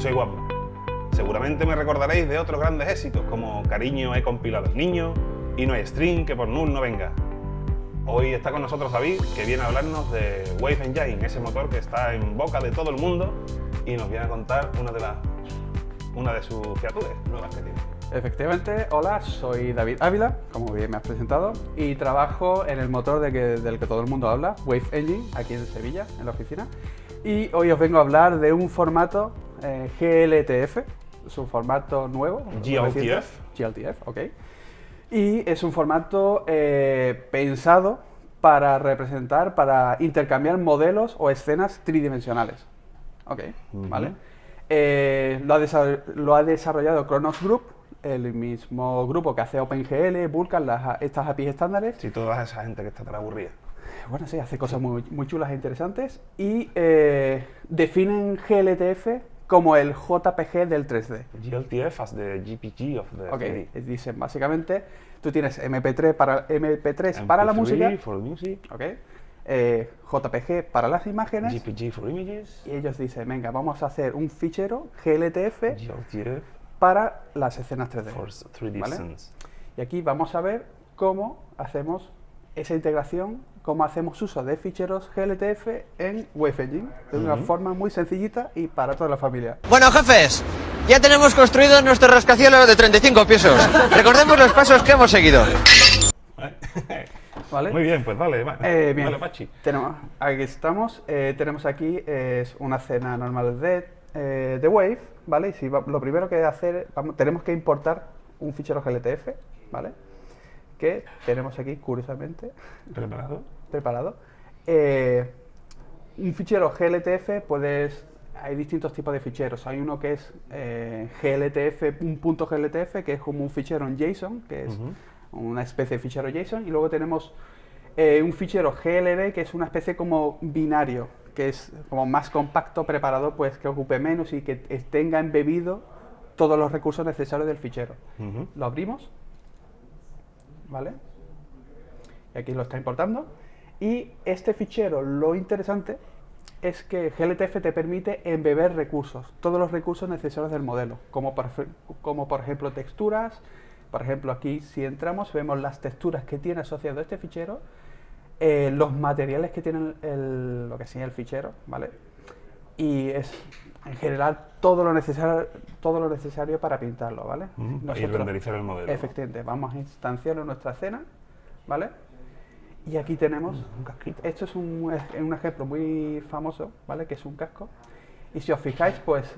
Soy guapo. Seguramente me recordaréis de otros grandes éxitos como Cariño he compilado el niño y No hay string que por null no venga. Hoy está con nosotros David, que viene a hablarnos de Wave Engine, ese motor que está en boca de todo el mundo y nos viene a contar una de, las una de sus criaturas nuevas que tiene. Efectivamente, hola, soy David Ávila, como bien me has presentado, y trabajo en el motor de que, del que todo el mundo habla, Wave Engine, aquí en Sevilla, en la oficina. Y hoy os vengo a hablar de un formato eh, GLTF, es un formato nuevo. GLTF. GLTF, ok. Y es un formato eh, pensado para representar, para intercambiar modelos o escenas tridimensionales. Ok, ¿vale? Eh, lo, ha lo, ha desarrollado Kronos Group, el mismo grupo que hace OpenGL, Vulkan, las, estas APIs estándares. Sí, toda esa gente que está tan aburrida. Bueno, sí, hace cosas muy, muy chulas e interesantes y eh, definen GLTF como el JPG del 3D. GLTF as the GPG of the Ok, 3D. dicen básicamente, tú tienes MP3 para, MP3 para la música. for music. Ok. Eh, JPG para las imágenes. GPG for images. Y ellos dicen, venga, vamos a hacer un fichero GLTF GLTF para las escenas 3D. for 3D ¿vale? scenes. Y aquí vamos a ver cómo hacemos esa integración, cómo hacemos uso de ficheros GLTF en Wave Engine, de una forma muy sencillita y para toda la familia. Bueno, jefes, ya tenemos construido nuestro rascacielos de 35 pisos. Recordemos los pasos que hemos seguido. ¿Vale? Muy bien, pues dale, va- Eh, bien. dale, Pachi. Tenemos, aquí estamos, eh, tenemos aquí es una escena normal de, eh, de Wave, ¿vale? Y si va- lo primero que hacer, vamos, tenemos que importar un fichero GLTF, ¿vale? Que tenemos aquí, curiosamente, ¿Preparado? preparado. Eh, un fichero GLTF puedes... Hay distintos tipos de ficheros. Hay uno que es eh, GLTF, un punto GLTF, que es como un fichero en JSON, que es Ujú. una especie de fichero JSON. Y luego tenemos eh, un fichero GLB, que es una especie como binario, que es como más compacto, preparado, pues que ocupe menos y que tenga embebido todos los recursos necesarios del fichero. Ujú. Lo abrimos, ¿vale? Y aquí lo está importando. Y este fichero, lo interesante es que GLTF te permite embeber recursos, todos los recursos necesarios del modelo, como por, como por ejemplo texturas. Por ejemplo, aquí si entramos vemos las texturas que tiene asociado este fichero, eh, los materiales que tiene el- lo que el fichero, ¿vale? Y es en general todo lo necesario, todo lo necesario para pintarlo, ¿vale? Ujú, Y Nosotros- renderizar el modelo. Efectivamente, vamos a instanciarlo en nuestra escena, ¿vale? Y aquí tenemos, Un casquito. esto es un, es un ejemplo muy famoso, ¿vale? Que es un casco. Y si os fijáis, pues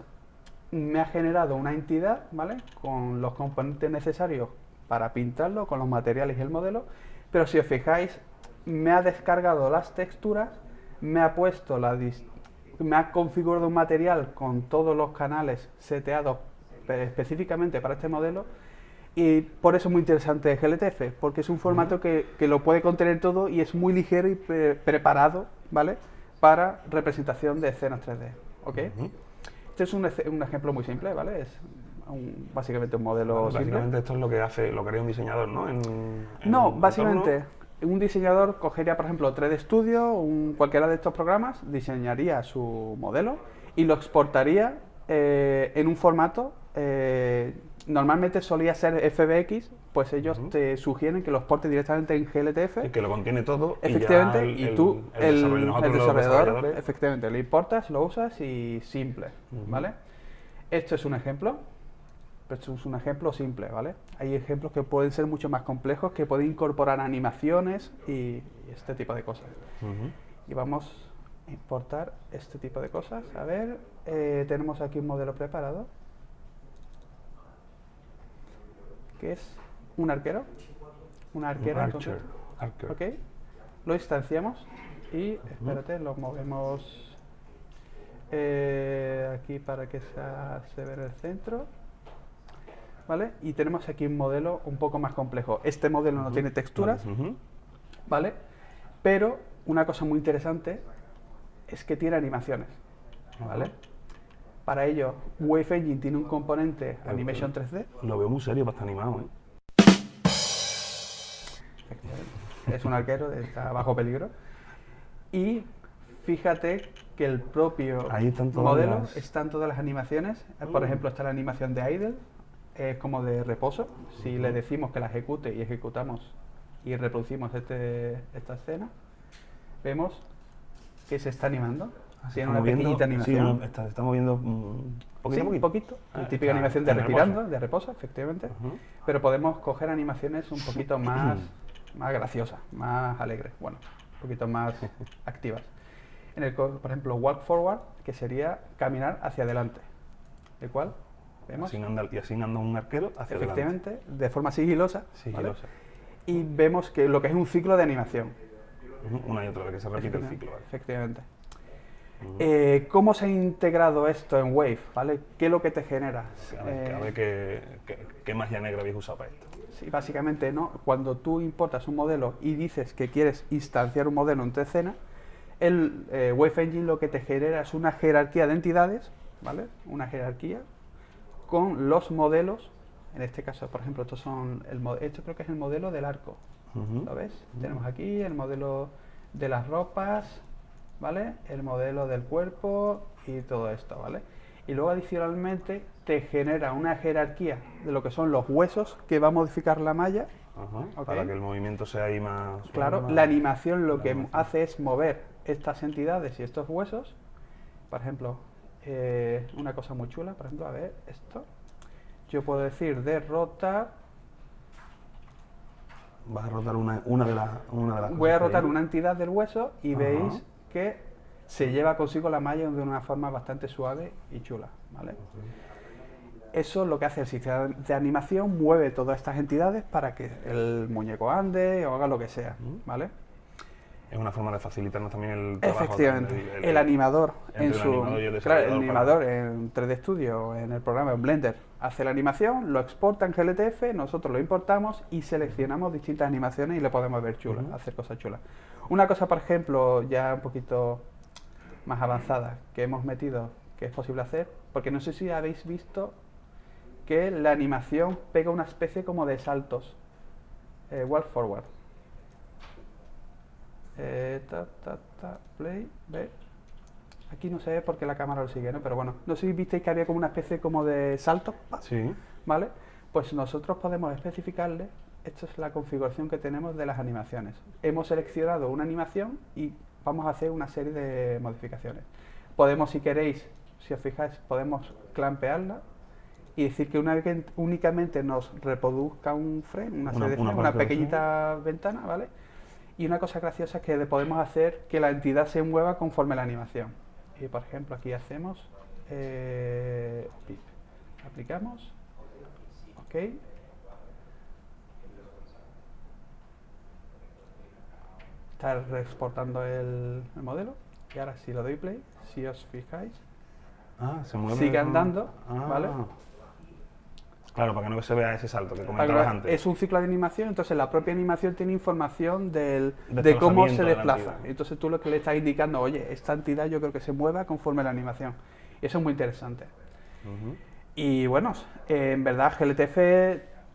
me ha generado una entidad, ¿vale? Con los componentes necesarios para pintarlo, con los materiales y el modelo. Pero si os fijáis, me ha descargado las texturas, me ha puesto la dis- me ha configurado un material con todos los canales seteados pe- específicamente para este modelo y por eso es muy interesante GLTF, porque es un formato que, que lo puede contener todo y es muy ligero y pre- preparado, ¿vale? Para representación de escenas 3D, ¿ok? Este es un, un ejemplo muy simple, ¿vale? Es un- básicamente un modelo simple. Básicamente esto es lo que hace, lo que haría un diseñador, ¿no? En- en No, básicamente entorno. Un diseñador cogería, por ejemplo, 3D Studio, un, cualquiera de estos programas, diseñaría su modelo y lo exportaría eh, en un formato. eh, normalmente solía ser FBX, pues ellos te sugieren que lo exportes directamente en GLTF. Y que lo contiene todo. y Efectivamente, el- y el- tú, el, el, el desarrollador, desarrolladores, efectivamente, lo importas, lo usas y simple, Ujú. ¿vale? Esto es un ejemplo, esto es un ejemplo simple, ¿vale? Hay ejemplos que pueden ser mucho más complejos, que pueden incorporar animaciones y, este tipo de cosas. Y vamos a importar este tipo de cosas. A ver, eh, tenemos aquí un modelo preparado, que es un arquero, una arquera. en Archer. Archer. Ok, lo instanciamos y espérate, lo movemos eh, aquí para que sea- se vea en el centro. ¿Vale? Y tenemos aquí un modelo un poco más complejo. Este modelo no tiene texturas. ¿vale? Pero una cosa muy interesante es que tiene animaciones, ¿vale? Para ello, Wave Engine tiene un componente Animation 3D, Lo veo muy serio para estar animado, ¿eh? es un arquero, está bajo peligro. Y fíjate que el propio Ahí están todas modelo las- están todas las animaciones. Por Mm. ejemplo, está la animación de idle, es como de reposo. Si le decimos que la ejecute y ejecutamos y reproducimos este, esta escena, vemos que se está animando. Tiene Está una moviendo- pequeñita sí, animación. una- está, está moviendo mm, poquito Sí, un poquito. Ah, la típica está- animación de respirando, reposo. de reposo, efectivamente. Pero podemos coger animaciones un poquito más, más graciosas, más alegres, bueno, un poquito más activas. En el, por ejemplo, walk forward, que sería caminar hacia adelante, el cual vemos Así anda, y así anda un arquero hacia adelante. efectivamente de forma sigilosa, ¿vale? Sigilosa. y vemos que lo que es un ciclo de animación. Una y otra vez que se repite el ciclo. ¿vale? Efectivamente. Eh, ¿Cómo se ha integrado esto en Wave? ¿vale? ¿Qué es lo que te genera? A ver, Eh, a ver qué, qué- qué magia negra habéis usado para esto. Sí, básicamente, ¿no? Cuando tú importas un modelo y dices que quieres instanciar un modelo en tu escena, el eh, Wave Engine lo que te genera es una jerarquía de entidades, ¿vale? Una jerarquía con los modelos. En este caso, por ejemplo, estos son el, esto creo que es el modelo del arco. ¿Lo ves? Tenemos aquí el modelo de las ropas, ¿vale? El modelo del cuerpo y todo esto, ¿vale? Y luego adicionalmente te genera una jerarquía de lo que son los huesos que va a modificar la malla. Ajá. Para que el movimiento sea ahí más... Claro, más- la animación lo la que animación. hace es mover estas entidades y estos huesos. Por ejemplo, eh, una cosa muy chula, por ejemplo, a ver, esto. Yo puedo decir de rotar, Vas a rotar una, una de las una de las voy a rotar una entidad del hueso y veis que se lleva consigo la malla de una forma bastante suave y chula, ¿vale? Eso lo que hace el sistema de animación, mueve todas estas entidades para que el muñeco ande o haga lo que sea, ¿vale? Es una forma de facilitarnos también el trabajo. Efectivamente, el- el, animador en su animador y el claro, el animador en 3D Studio en el programa en Blender hace la animación, lo exporta en GLTF, nosotros lo importamos y seleccionamos distintas animaciones y le podemos ver chulas, hacer cosas chulas. Una cosa, por ejemplo, ya un poquito más avanzada que hemos metido que es posible hacer, porque no sé si habéis visto que la animación pega una especie como de saltos, eh, walk forward. Eh, ta, ta, ta, play, ve. Aquí no se ve porque la cámara lo sigue, ¿no? Pero bueno, no sé si visteis que había como una especie como de salto, Sí. ¿vale? Pues nosotros podemos especificarle, esta es la configuración que tenemos de las animaciones. Hemos seleccionado una animación y vamos a hacer una serie de modificaciones. Podemos, si queréis, si os fijáis, podemos clampearla y decir que una, vez- únicamente nos reproduzca un frame, una, Una- serie de una frames, una de pequeñita ventana, ¿vale? Y una cosa graciosa es que podemos hacer que la entidad se mueva conforme la animación. Y por ejemplo, aquí hacemos eh, pip. aplicamos, ok. Está reexportando el, el modelo. Y ahora si lo doy play, si os fijáis, Ah, se mueve. Sigue andando, Ah. ¿vale? Claro, para que no se vea ese salto que comentabas antes. Es un ciclo de animación, entonces la propia animación tiene información del, de cómo se de la desplaza. Entonces tú lo que le estás indicando, oye, esta entidad yo creo que se mueva conforme la animación. Y eso es muy interesante. Y bueno, eh, en verdad GLTF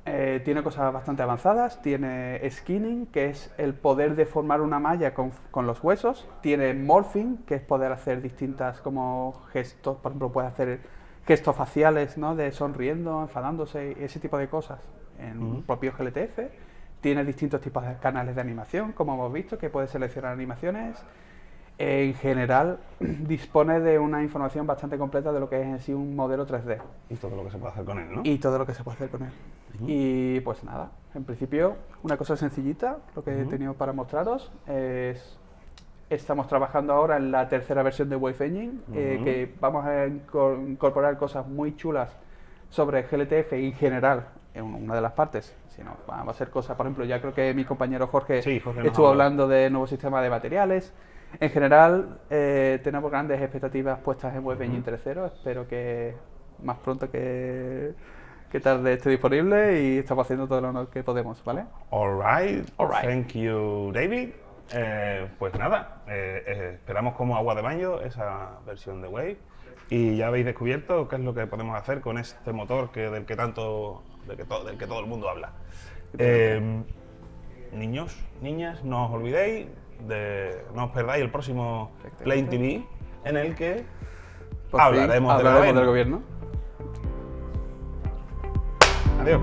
eh, tiene cosas bastante avanzadas, tiene skinning, que es el poder deformar una malla con, con los huesos, tiene morphing, que es poder hacer distintas como gestos, por ejemplo, puede hacer gestos faciales, ¿no? De sonriendo, enfadándose, ese tipo de cosas en propio GLTF. Tiene distintos tipos de canales de animación, como hemos visto, que puede seleccionar animaciones. En general, dispone de una información bastante completa de lo que es en sí un modelo 3D Y todo lo que se puede hacer con él, ¿no? y todo lo que se puede hacer con él. Y pues nada, en principio, una cosa sencillita, lo que he tenido para mostraros es. Estamos trabajando ahora en la tercera versión de Wave Engine, eh, Ujú. que vamos a inco- incorporar cosas muy chulas sobre GLTF en general en una de las partes. Si no, va a ser cosas, por ejemplo, ya creo que mi compañero Jorge, Sí, Jorge estuvo hablando de nuevo sistema de materiales. En general, eh, tenemos grandes expectativas puestas en Web Engine 3.0. Espero que más pronto que, que tarde esté disponible y estamos haciendo todo lo que podemos, ¿vale? Alright, Alright. thank you, David. Eh, pues nada, eh, eh, esperamos como agua de baño esa versión de Wave y ya habéis descubierto qué es lo que podemos hacer con este motor que del que tanto, del que, to- del que todo el mundo habla. Eh, niños, niñas, no os olvidéis, de, no os perdáis el próximo Play TV en el que Por fin, hablaremos, del hablaremos del gobierno. Adiós.